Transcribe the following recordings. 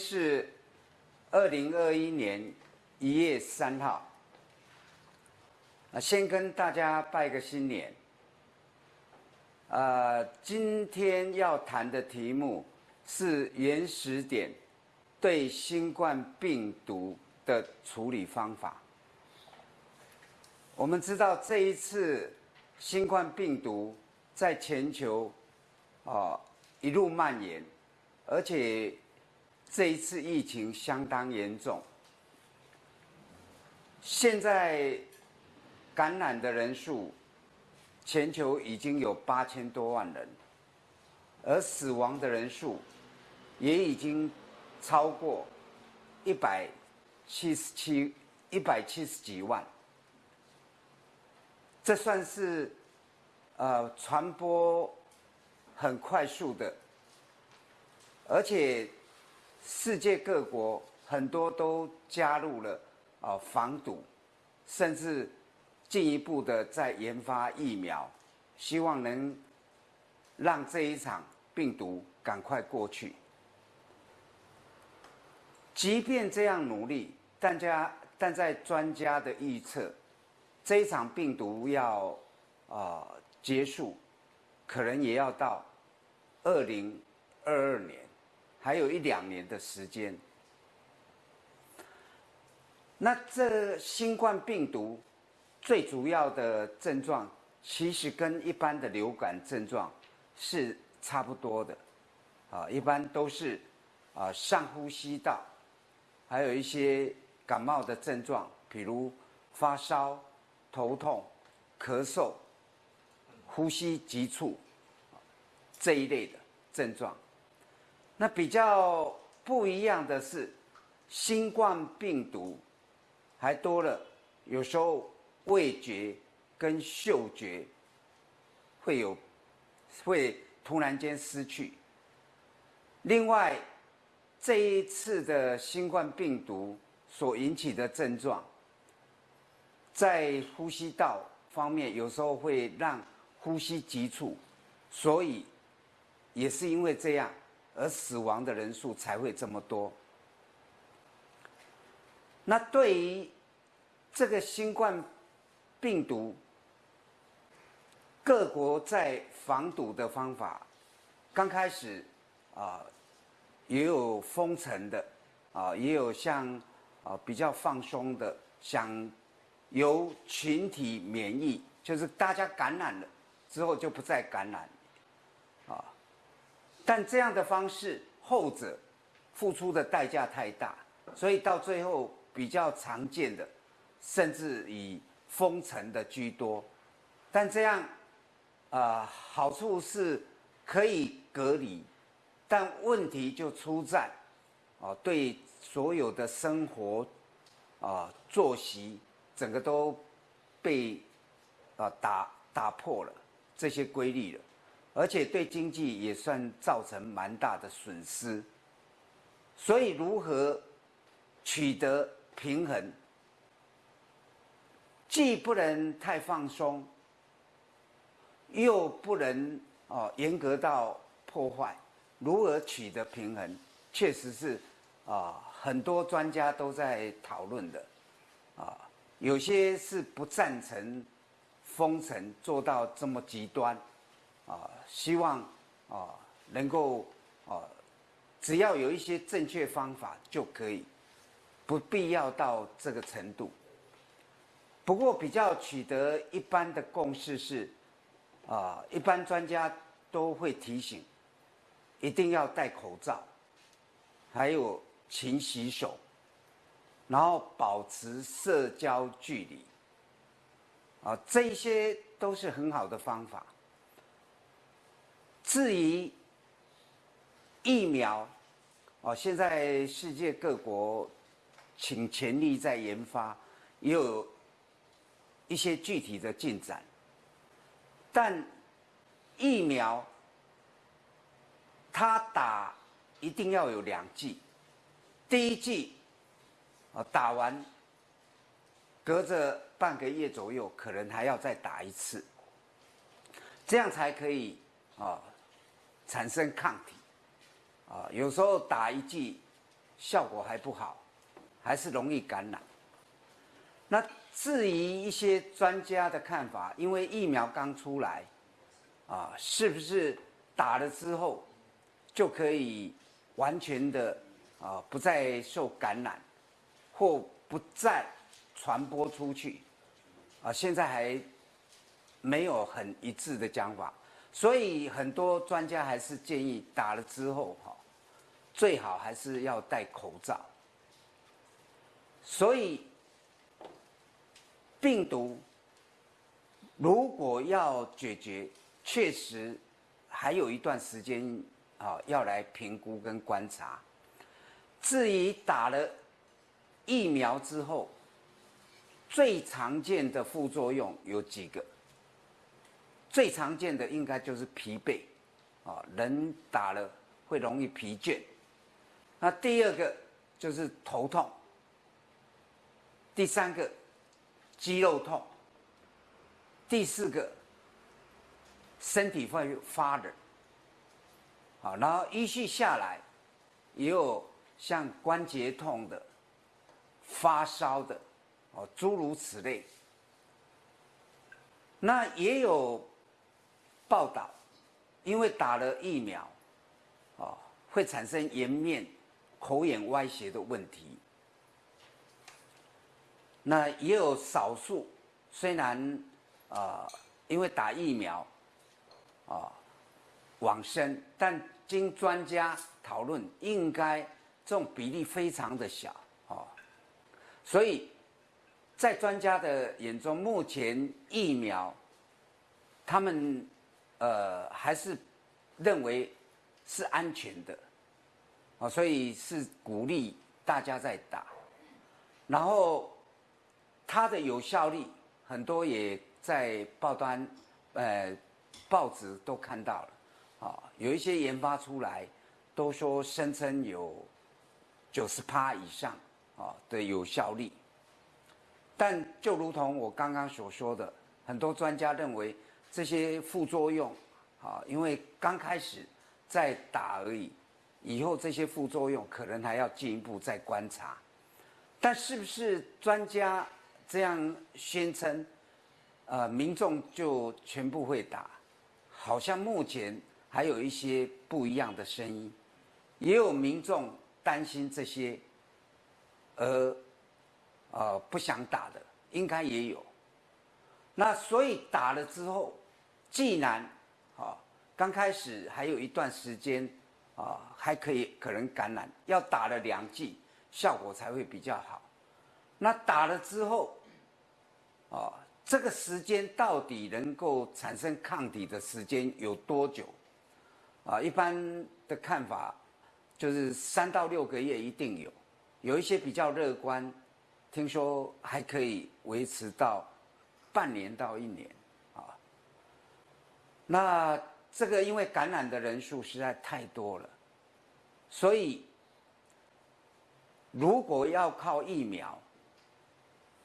是二零二一年一月三号。啊，先跟大家拜个新年。呃，今天要谈的题目是原始点对新冠病毒的处理方法。我们知道这一次新冠病毒在全球啊一路蔓延，而且这一次疫情相当严重。现在感染的人数全球已经有八千多万人，而死亡的人数也已经超过一百七十七一百七十几万。这算是，呃，传播很快速的，而且世界各国很多都加入了啊防堵，甚至进一步的在研发疫苗，希望能让这一场病毒赶快过去。即便这样努力，大家但在专家的预测。这一场病毒要啊结束，可能也要到二零二二年，还有一两年的时间。那这新冠病毒最主要的症状，其实跟一般的流感症状是差不多的，啊，一般都是啊上呼吸道，还有一些感冒的症状，比如发烧。头痛、咳嗽、呼吸急促这一类的症状，那比较不一样的是，新冠病毒还多了，有时候味觉跟嗅觉会有会突然间失去。另外，这一次的新冠病毒所引起的症状。在呼吸道方面，有时候会让呼吸急促，所以也是因为这样，而死亡的人数才会这么多。那对于这个新冠病毒，各国在防堵的方法，刚开始啊，也有封城的，啊，也有像啊比较放松的，想。由群体免疫，就是大家感染了之后就不再感染，但这样的方式后者付出的代价太大，所以到最后比较常见的，甚至以封城的居多。但这样，啊，好处是可以隔离，但问题就出在，啊，对所有的生活，啊，作息。整个都被啊打打破了这些规律了，而且对经济也算造成蛮大的损失。所以如何取得平衡，既不能太放松，又不能哦严格到破坏，如何取得平衡，确实是啊很多专家都在讨论的啊。有些是不赞成封城做到这么极端，啊，希望啊能够啊，只要有一些正确方法就可以，不必要到这个程度。不过比较取得一般的共识是，啊，一般专家都会提醒，一定要戴口罩，还有勤洗手。然后保持社交距离，啊，这些都是很好的方法。至于疫苗，哦，现在世界各国请全力在研发，也有一些具体的进展。但疫苗，它打一定要有两剂，第一剂。啊，打完，隔着半个月左右，可能还要再打一次，这样才可以啊产生抗体。啊，有时候打一剂效果还不好，还是容易感染。那至于一些专家的看法，因为疫苗刚出来，啊，是不是打了之后就可以完全的啊不再受感染，或不再传播出去？啊，现在还没有很一致的讲法，所以很多专家还是建议打了之后哈，最好还是要戴口罩。所以病毒如果要解决，确实还有一段时间啊，要来评估跟观察。至于打了疫苗之后，最常见的副作用有几个？最常见的应该就是疲惫，啊，人打了会容易疲倦。那第二个就是头痛，第三个肌肉痛，第四个身体会发冷，好，然后依序下来，也有像关节痛的、发烧的。哦，诸如此类。那也有报道，因为打了疫苗，哦，会产生颜面、口眼歪斜的问题。那也有少数，虽然啊，因为打疫苗，啊，往生，但经专家讨论，应该这种比例非常的小，哦，所以。在专家的眼中，目前疫苗，他们呃还是认为是安全的，啊，所以是鼓励大家在打。然后它的有效率，很多也在报端，呃，报纸都看到了，啊，有一些研发出来，都说声称有九十趴以上啊的有效率。但就如同我刚刚所说的，很多专家认为这些副作用，啊，因为刚开始在打而已，以后这些副作用可能还要进一步再观察。但是不是专家这样宣称，呃，民众就全部会打？好像目前还有一些不一样的声音，也有民众担心这些，而。呃，不想打的应该也有。那所以打了之后，既然啊刚开始还有一段时间啊还可以可能感染，要打了两剂效果才会比较好。那打了之后，啊这个时间到底能够产生抗体的时间有多久？啊一般的看法就是三到六个月一定有，有一些比较乐观。听说还可以维持到半年到一年。那这个因为感染的人数实在太多了，所以如果要靠疫苗，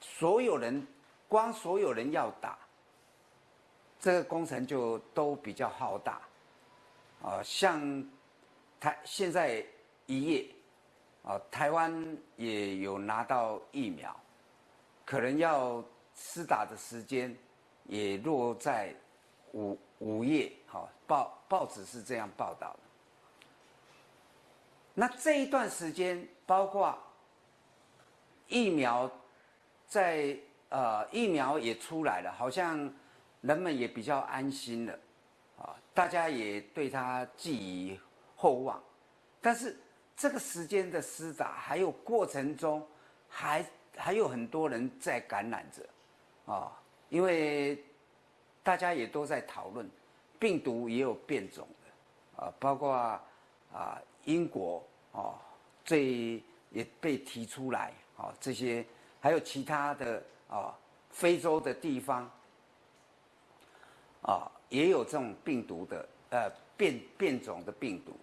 所有人光所有人要打，这个工程就都比较浩大啊。像台现在一夜。啊，台湾也有拿到疫苗，可能要施打的时间也落在五午夜。好，报报纸是这样报道的。那这一段时间，包括疫苗在呃疫苗也出来了，好像人们也比较安心了，啊，大家也对他寄予厚望，但是。这个时间的施打，还有过程中，还还有很多人在感染着，啊，因为大家也都在讨论，病毒也有变种的，啊，包括啊英国啊，这也被提出来，啊，这些还有其他的啊非洲的地方，啊，也有这种病毒的呃变变种的病毒。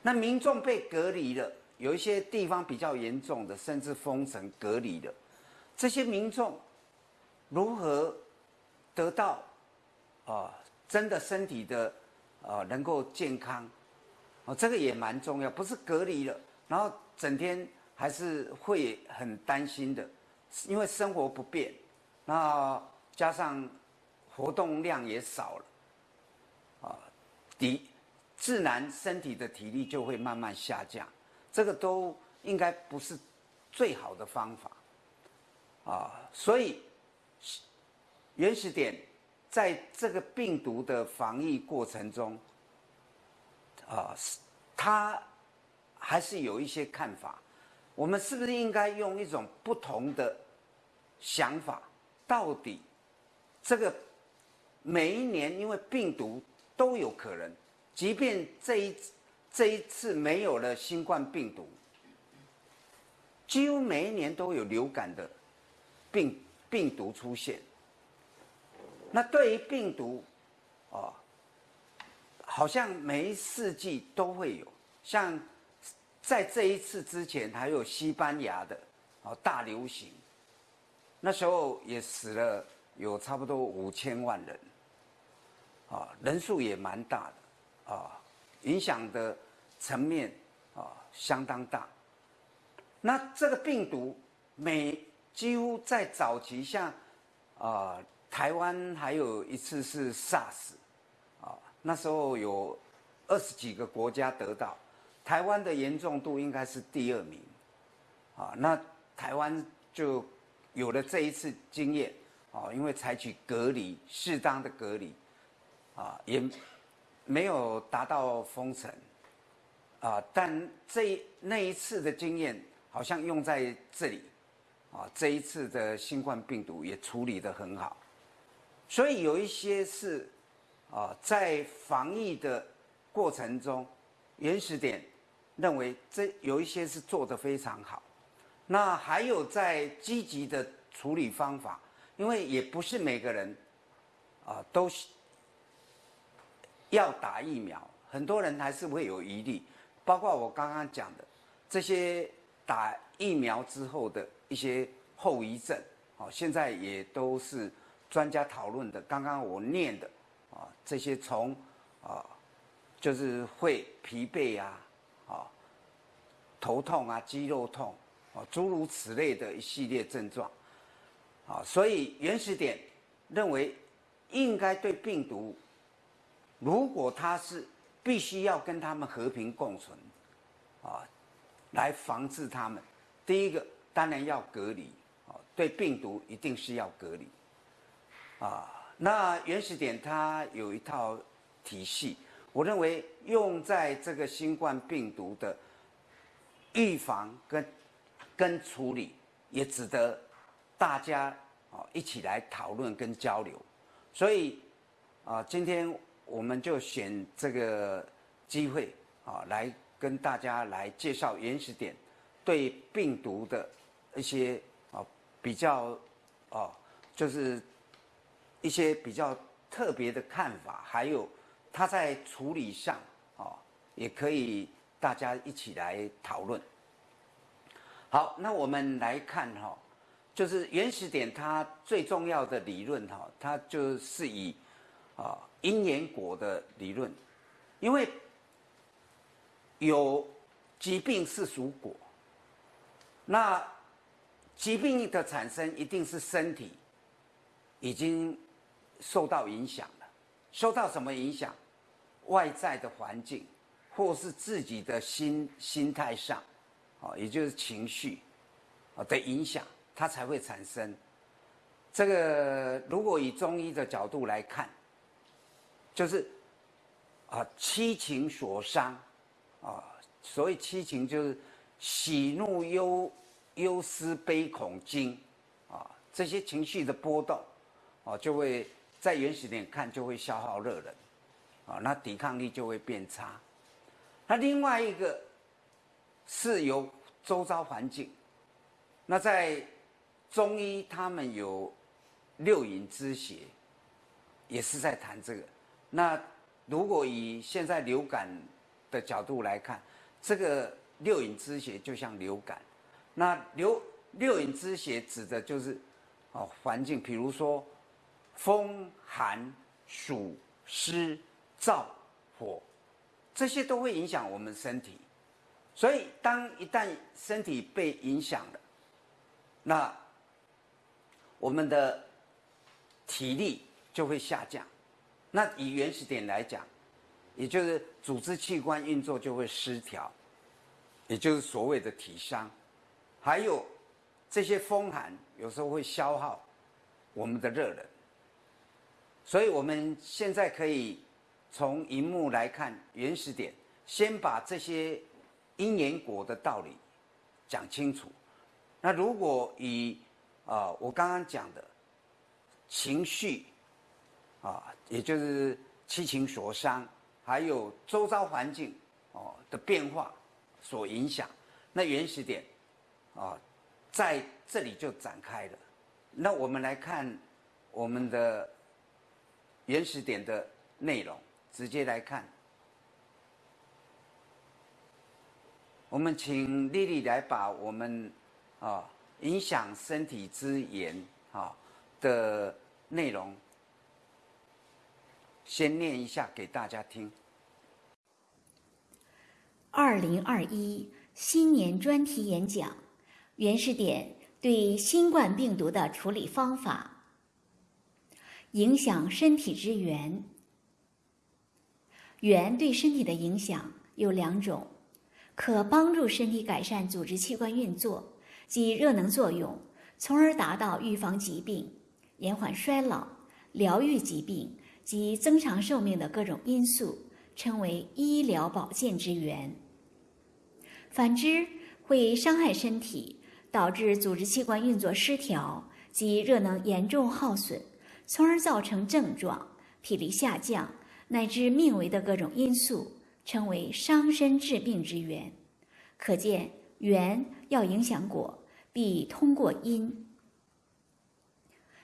那民众被隔离了，有一些地方比较严重的，甚至封城隔离了。这些民众如何得到啊真的身体的啊能够健康？哦，这个也蛮重要，不是隔离了，然后整天还是会很担心的，因为生活不便，那加上活动量也少了，啊，体自然身体的体力就会慢慢下降，这个都应该不是最好的方法，啊，所以原始点在这个病毒的防疫过程中，啊，他。还是有一些看法，我们是不是应该用一种不同的想法？到底这个每一年，因为病毒都有可能，即便这一这一次没有了新冠病毒，几乎每一年都有流感的病病毒出现。那对于病毒，哦，好像每一世纪都会有，像。在这一次之前，还有西班牙的哦大流行，那时候也死了有差不多五千万人，啊人数也蛮大的，啊影响的层面啊相当大。那这个病毒每几乎在早期，像啊台湾还有一次是 SARS，啊那时候有二十几个国家得到。台湾的严重度应该是第二名，啊，那台湾就有了这一次经验，啊，因为采取隔离，适当的隔离，啊，也没有达到封城，啊，但这那一次的经验好像用在这里，啊，这一次的新冠病毒也处理的很好，所以有一些是，啊，在防疫的过程中，原始点。认为这有一些是做的非常好，那还有在积极的处理方法，因为也不是每个人啊都是要打疫苗，很多人还是会有疑虑，包括我刚刚讲的这些打疫苗之后的一些后遗症，啊，现在也都是专家讨论的。刚刚我念的啊，这些从啊就是会疲惫啊。啊，头痛啊，肌肉痛，啊，诸如此类的一系列症状，啊，所以原始点认为应该对病毒，如果它是必须要跟他们和平共存，啊，来防治他们，第一个当然要隔离，啊，对病毒一定是要隔离，啊，那原始点它有一套体系。我认为用在这个新冠病毒的预防跟跟处理，也值得大家啊一起来讨论跟交流。所以啊，今天我们就选这个机会啊，来跟大家来介绍原始点对病毒的一些啊比较啊，就是一些比较特别的看法，还有。他在处理上，哦，也可以大家一起来讨论。好，那我们来看哈，就是原始点它最重要的理论哈，它就是以啊因缘果的理论，因为有疾病是属果，那疾病的产生一定是身体已经受到影响了，受到什么影响？外在的环境，或是自己的心心态上，啊，也就是情绪，啊的影响，它才会产生。这个如果以中医的角度来看，就是啊七情所伤，啊，所谓七情就是喜怒忧忧思悲恐惊，啊这些情绪的波动，啊就会在原始点看就会消耗热能。啊，那抵抗力就会变差。那另外一个是由周遭环境。那在中医，他们有六淫之邪，也是在谈这个。那如果以现在流感的角度来看，这个六淫之邪就像流感。那流六淫之邪指的就是哦环境，比如说风寒暑湿。燥火，这些都会影响我们身体，所以当一旦身体被影响了，那我们的体力就会下降。那以原始点来讲，也就是组织器官运作就会失调，也就是所谓的体伤。还有这些风寒有时候会消耗我们的热能。所以我们现在可以从荧幕来看原始点，先把这些因缘果的道理讲清楚。那如果以啊我刚刚讲的情绪啊，也就是七情所伤，还有周遭环境哦的变化所影响，那原始点啊在这里就展开了。那我们来看我们的。原始点的内容，直接来看。我们请丽丽来把我们啊影响身体之言啊的内容先念一下给大家听。二零二一新年专题演讲，原始点对新冠病毒的处理方法。影响身体之源，源对身体的影响有两种，可帮助身体改善组织器官运作及热能作用，从而达到预防疾病、延缓衰老、疗愈疾病及增长寿命的各种因素，称为医疗保健之源。反之，会伤害身体，导致组织器官运作失调及热能严重耗损。从而造成症状、体力下降乃至命危的各种因素，称为伤身致病之源。可见，缘要影响果，必通过因。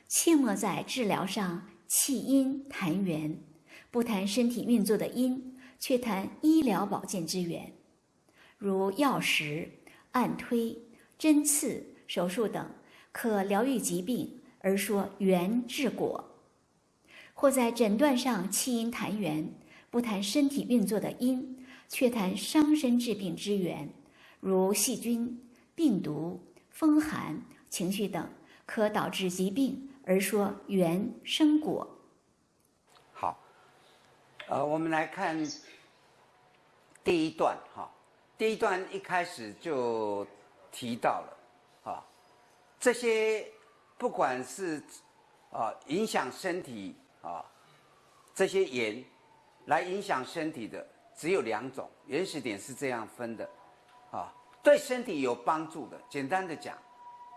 切莫在治疗上弃因谈缘，不谈身体运作的因，却谈医疗保健之源，如药食、按推、针刺、手术等，可疗愈疾病。而说缘治果，或在诊断上弃因谈缘，不谈身体运作的因，却谈伤身治病之源，如细菌、病毒、风寒、情绪等，可导致疾病，而说缘生果。好，呃，我们来看第一段哈，第一段一开始就提到了，啊，这些。不管是啊影响身体啊这些盐来影响身体的只有两种，原始点是这样分的啊，对身体有帮助的，简单的讲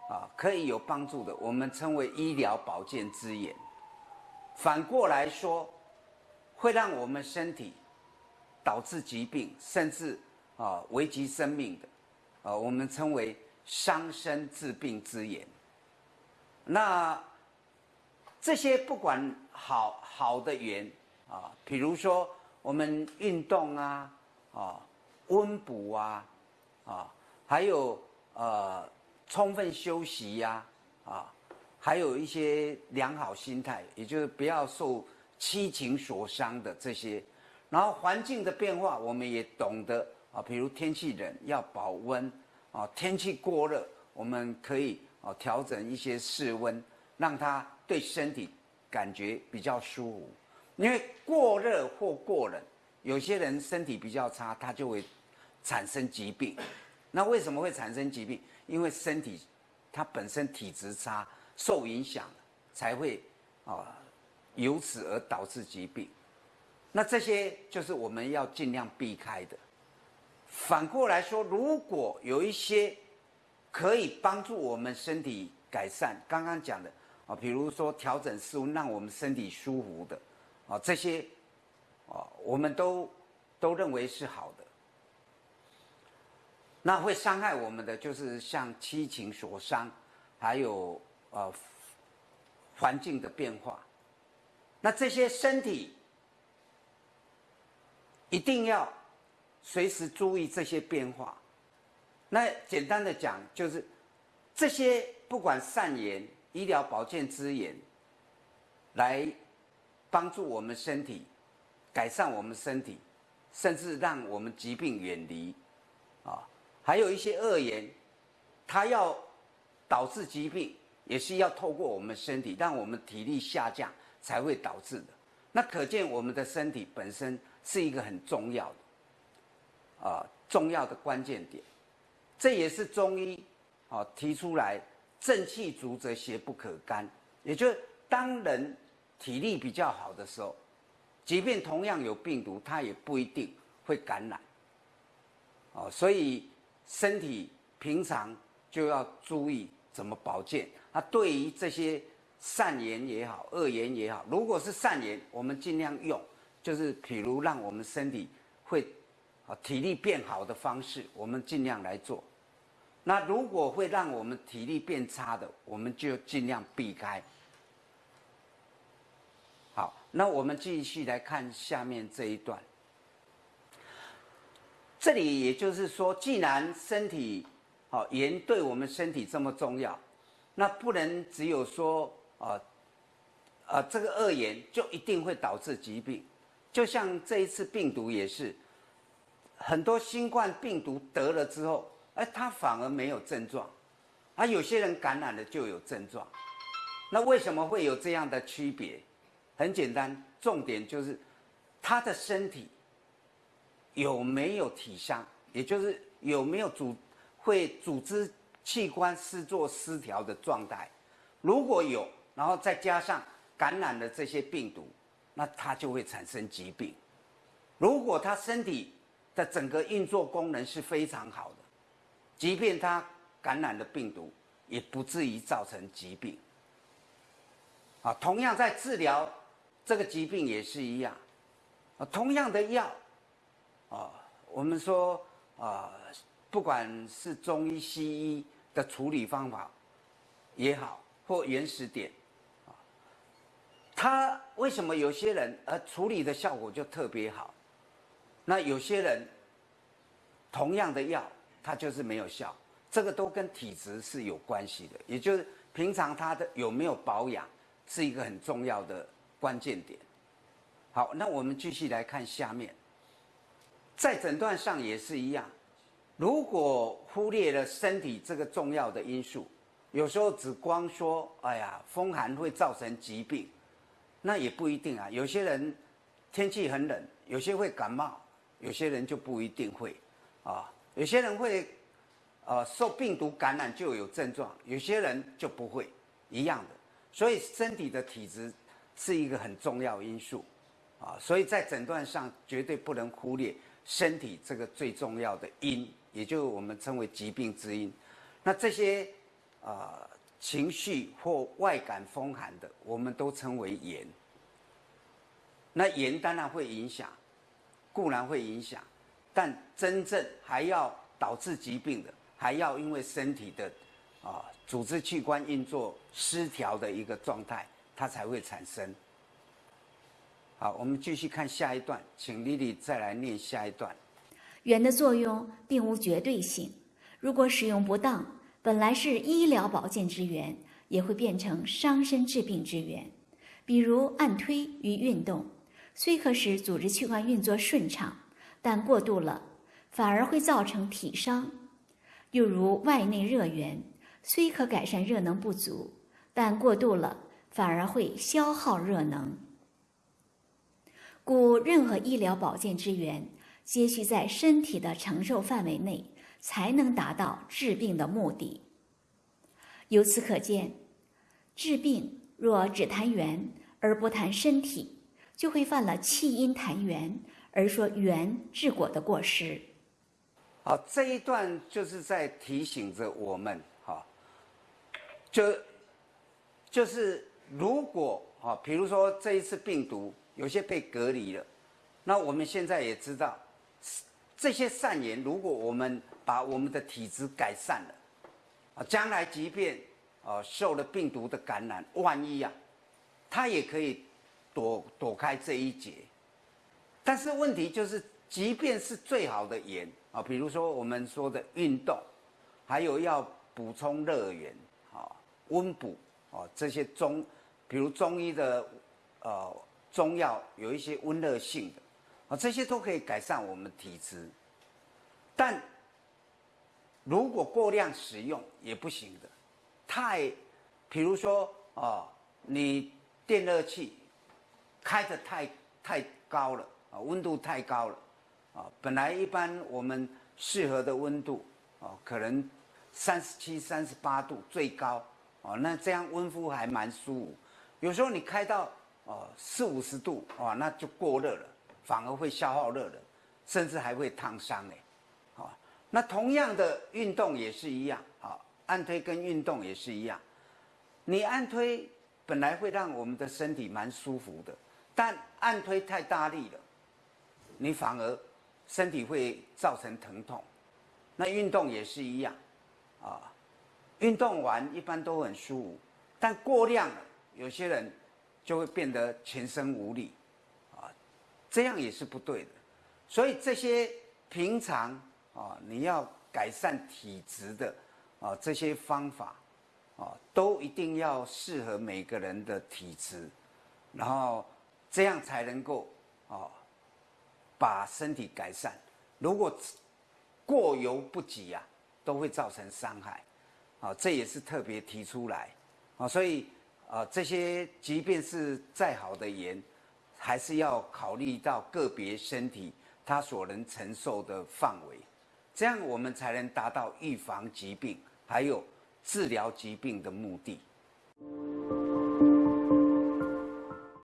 啊可以有帮助的，我们称为医疗保健之盐。反过来说，会让我们身体导致疾病，甚至啊危及生命的啊，我们称为伤身治病之言。那这些不管好好的缘啊，比如说我们运动啊，啊温补啊，啊还有呃充分休息呀，啊还有一些良好心态，也就是不要受七情所伤的这些。然后环境的变化，我们也懂得啊，比如天气冷要保温啊，天气过热我们可以。哦，调整一些室温，让它对身体感觉比较舒服。因为过热或过冷，有些人身体比较差，他就会产生疾病。那为什么会产生疾病？因为身体它本身体质差，受影响，才会啊，由此而导致疾病。那这些就是我们要尽量避开的。反过来说，如果有一些。可以帮助我们身体改善。刚刚讲的啊，比如说调整室温，让我们身体舒服的啊，这些啊，我们都都认为是好的。那会伤害我们的，就是像七情所伤，还有呃环境的变化。那这些身体一定要随时注意这些变化。那简单的讲，就是这些不管善言、医疗保健之言，来帮助我们身体改善我们身体，甚至让我们疾病远离。啊，还有一些恶言，它要导致疾病，也是要透过我们身体，让我们体力下降才会导致的。那可见我们的身体本身是一个很重要的啊重要的关键点，这也是中医哦提出来“正气足则邪不可干”，也就是当人体力比较好的时候，即便同样有病毒，它也不一定会感染。哦，所以身体平常就要注意怎么保健。那，对于这些。善言也好，恶言也好，如果是善言，我们尽量用，就是譬如让我们身体会啊体力变好的方式，我们尽量来做。那如果会让我们体力变差的，我们就尽量避开。好，那我们继续来看下面这一段。这里也就是说，既然身体好盐对我们身体这么重要，那不能只有说。啊，啊，这个恶盐就一定会导致疾病，就像这一次病毒也是，很多新冠病毒得了之后，哎，他反而没有症状，而有些人感染了就有症状，那为什么会有这样的区别？很简单，重点就是他的身体有没有体伤，也就是有没有组会组织器官失作失调的状态，如果有。然后再加上感染了这些病毒，那他就会产生疾病。如果他身体的整个运作功能是非常好的，即便他感染了病毒，也不至于造成疾病。啊，同样在治疗这个疾病也是一样，啊，同样的药，啊，我们说啊，不管是中医、西医的处理方法也好，或原始点。啊他为什么有些人呃处理的效果就特别好？那有些人同样的药，它就是没有效。这个都跟体质是有关系的，也就是平常他的有没有保养是一个很重要的关键点。好，那我们继续来看下面，在诊断上也是一样。如果忽略了身体这个重要的因素，有时候只光说哎呀风寒会造成疾病。那也不一定啊，有些人天气很冷，有些会感冒，有些人就不一定会，啊，有些人会，呃，受病毒感染就有症状，有些人就不会，一样的。所以身体的体质是一个很重要因素，啊，所以在诊断上绝对不能忽略身体这个最重要的因，也就我们称为疾病之因。那这些，啊。情绪或外感风寒的，我们都称为炎。那炎当然会影响，固然会影响，但真正还要导致疾病的，还要因为身体的啊组织器官运作失调的一个状态，它才会产生。好，我们继续看下一段，请丽丽再来念下一段。圆的作用并无绝对性，如果使用不当。本来是医疗保健之源，也会变成伤身治病之源。比如按推与运动，虽可使组织器官运作顺畅，但过度了反而会造成体伤。又如外内热源，虽可改善热能不足，但过度了反而会消耗热能。故任何医疗保健之源，皆需在身体的承受范围内。才能达到治病的目的。由此可见，治病若只谈源而不谈身体，就会犯了气因谈源而说缘治果的过失。好，这一段就是在提醒着我们，哈，就就是如果啊，比如说这一次病毒有些被隔离了，那我们现在也知道，这些善言，如果我们把我们的体质改善了，啊，将来即便啊受了病毒的感染，万一啊，他也可以躲躲开这一劫。但是问题就是，即便是最好的盐啊，比如说我们说的运动，还有要补充热源啊，温补啊，这些中，比如中医的呃中药有一些温热性的啊，这些都可以改善我们体质，但。如果过量使用也不行的，太，比如说哦，你电热器开的太太高了啊，温度太高了啊，本来一般我们适合的温度哦，可能三十七、三十八度最高哦，那这样温敷还蛮舒服。有时候你开到哦四五十度哦，那就过热了，反而会消耗热的，甚至还会烫伤哎。那同样的运动也是一样，啊，按推跟运动也是一样。你按推本来会让我们的身体蛮舒服的，但按推太大力了，你反而身体会造成疼痛。那运动也是一样，啊，运动完一般都很舒服，但过量了，有些人就会变得全身无力，啊，这样也是不对的。所以这些平常。啊，你要改善体质的啊，这些方法啊，都一定要适合每个人的体质，然后这样才能够啊，把身体改善。如果过犹不及啊，都会造成伤害。啊，这也是特别提出来啊，所以啊，这些即便是再好的盐，还是要考虑到个别身体他所能承受的范围。这样我们才能达到预防疾病，还有治疗疾病的目的。